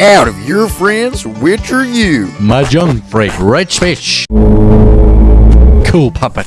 out of your friends, which are you? My Mahjong freak, rich fish. Cool puppet.